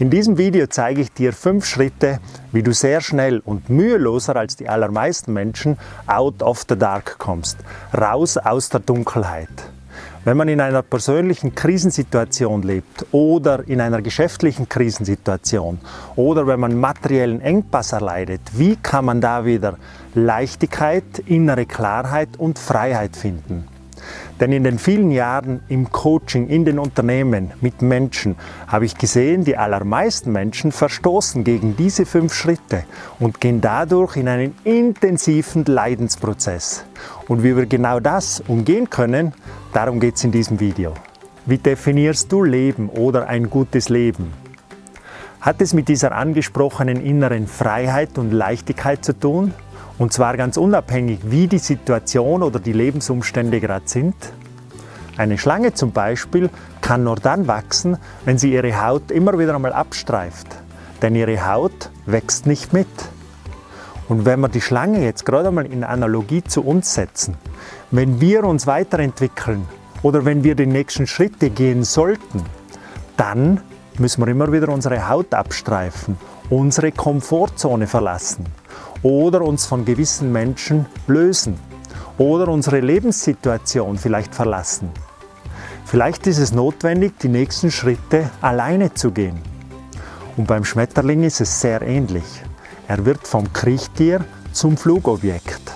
In diesem Video zeige ich dir fünf Schritte, wie du sehr schnell und müheloser als die allermeisten Menschen out of the dark kommst, raus aus der Dunkelheit. Wenn man in einer persönlichen Krisensituation lebt oder in einer geschäftlichen Krisensituation oder wenn man materiellen Engpass erleidet, wie kann man da wieder Leichtigkeit, innere Klarheit und Freiheit finden? Denn in den vielen Jahren im Coaching, in den Unternehmen, mit Menschen, habe ich gesehen, die allermeisten Menschen verstoßen gegen diese fünf Schritte und gehen dadurch in einen intensiven Leidensprozess. Und wie wir genau das umgehen können, darum geht es in diesem Video. Wie definierst du Leben oder ein gutes Leben? Hat es mit dieser angesprochenen inneren Freiheit und Leichtigkeit zu tun? Und zwar ganz unabhängig, wie die Situation oder die Lebensumstände gerade sind. Eine Schlange zum Beispiel kann nur dann wachsen, wenn sie ihre Haut immer wieder einmal abstreift. Denn ihre Haut wächst nicht mit. Und wenn wir die Schlange jetzt gerade einmal in Analogie zu uns setzen, wenn wir uns weiterentwickeln oder wenn wir die nächsten Schritte gehen sollten, dann müssen wir immer wieder unsere Haut abstreifen, unsere Komfortzone verlassen oder uns von gewissen Menschen lösen oder unsere Lebenssituation vielleicht verlassen. Vielleicht ist es notwendig, die nächsten Schritte alleine zu gehen. Und beim Schmetterling ist es sehr ähnlich. Er wird vom Kriechtier zum Flugobjekt.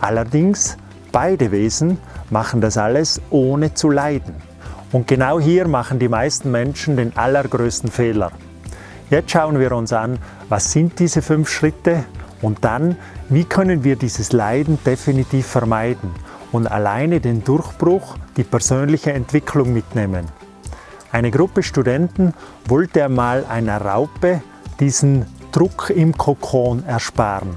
Allerdings, beide Wesen machen das alles ohne zu leiden. Und genau hier machen die meisten Menschen den allergrößten Fehler. Jetzt schauen wir uns an, was sind diese fünf Schritte und dann, wie können wir dieses Leiden definitiv vermeiden und alleine den Durchbruch, die persönliche Entwicklung mitnehmen. Eine Gruppe Studenten wollte einmal einer Raupe diesen Druck im Kokon ersparen.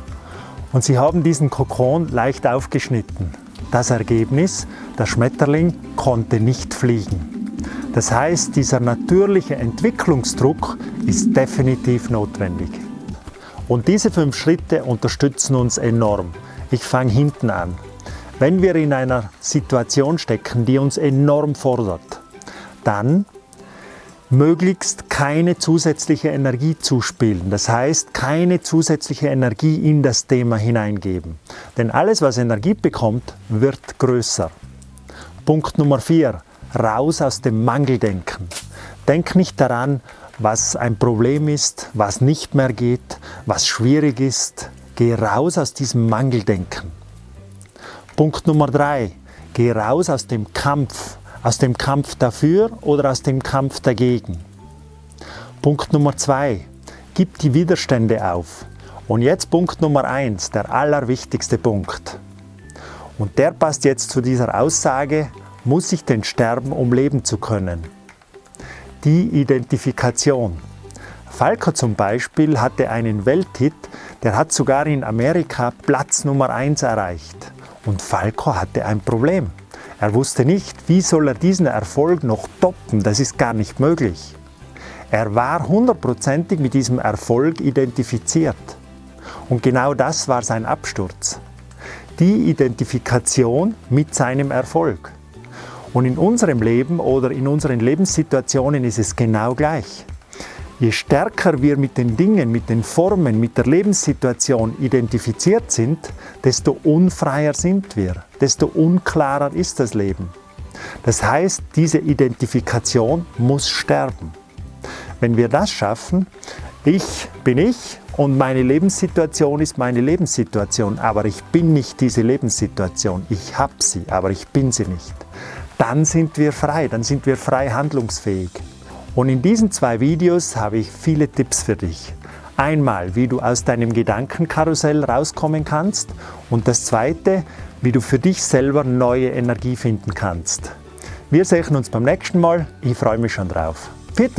Und sie haben diesen Kokon leicht aufgeschnitten. Das Ergebnis, der Schmetterling konnte nicht fliegen. Das heißt, dieser natürliche Entwicklungsdruck ist definitiv notwendig. Und diese fünf Schritte unterstützen uns enorm. Ich fange hinten an. Wenn wir in einer Situation stecken, die uns enorm fordert, dann möglichst keine zusätzliche Energie zuspielen. Das heißt, keine zusätzliche Energie in das Thema hineingeben. Denn alles, was Energie bekommt, wird größer. Punkt Nummer vier: Raus aus dem Mangeldenken. Denk nicht daran, was ein Problem ist, was nicht mehr geht, was schwierig ist. Geh raus aus diesem Mangeldenken. Punkt Nummer drei. Geh raus aus dem Kampf. Aus dem Kampf dafür oder aus dem Kampf dagegen. Punkt Nummer zwei. Gib die Widerstände auf. Und jetzt Punkt Nummer eins, der allerwichtigste Punkt. Und der passt jetzt zu dieser Aussage, muss ich denn sterben, um leben zu können? Die Identifikation. Falco zum Beispiel hatte einen Welthit, der hat sogar in Amerika Platz Nummer 1 erreicht. Und Falco hatte ein Problem. Er wusste nicht, wie soll er diesen Erfolg noch toppen, das ist gar nicht möglich. Er war hundertprozentig mit diesem Erfolg identifiziert. Und genau das war sein Absturz. Die Identifikation mit seinem Erfolg. Und in unserem Leben oder in unseren Lebenssituationen ist es genau gleich. Je stärker wir mit den Dingen, mit den Formen, mit der Lebenssituation identifiziert sind, desto unfreier sind wir, desto unklarer ist das Leben. Das heißt, diese Identifikation muss sterben. Wenn wir das schaffen, ich bin ich und meine Lebenssituation ist meine Lebenssituation, aber ich bin nicht diese Lebenssituation. Ich habe sie, aber ich bin sie nicht dann sind wir frei, dann sind wir frei handlungsfähig. Und in diesen zwei Videos habe ich viele Tipps für dich. Einmal, wie du aus deinem Gedankenkarussell rauskommen kannst und das zweite, wie du für dich selber neue Energie finden kannst. Wir sehen uns beim nächsten Mal. Ich freue mich schon drauf. Pfiat